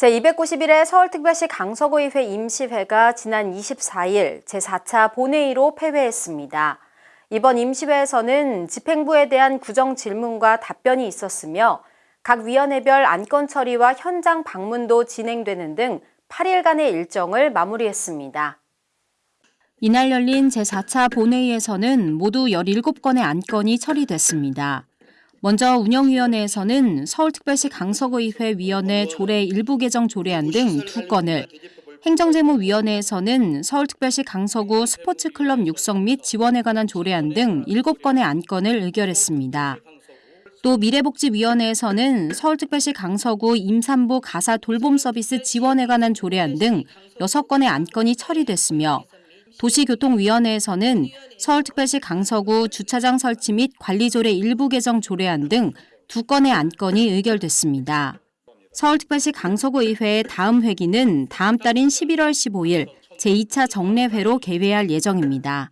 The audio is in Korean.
제291회 서울특별시 강서구의회 임시회가 지난 24일 제4차 본회의로 폐회했습니다. 이번 임시회에서는 집행부에 대한 구정 질문과 답변이 있었으며 각 위원회별 안건 처리와 현장 방문도 진행되는 등 8일간의 일정을 마무리했습니다. 이날 열린 제4차 본회의에서는 모두 17건의 안건이 처리됐습니다. 먼저 운영위원회에서는 서울특별시 강서구의회 위원회 조례 일부 개정 조례안 등 두 건을, 행정재무위원회에서는 서울특별시 강서구 스포츠클럽 육성 및 지원에 관한 조례안 등 7건의 안건을 의결했습니다. 또 미래복지위원회에서는 서울특별시 강서구 임산부 가사 돌봄 서비스 지원에 관한 조례안 등 6건의 안건이 처리됐으며 도시교통위원회에서는 서울특별시 강서구 주차장 설치 및 관리조례 일부 개정 조례안 등 두 건의 안건이 의결됐습니다. 서울특별시 강서구의회의 다음 회기는 다음 달인 11월 15일 제2차 정례회로 개회할 예정입니다.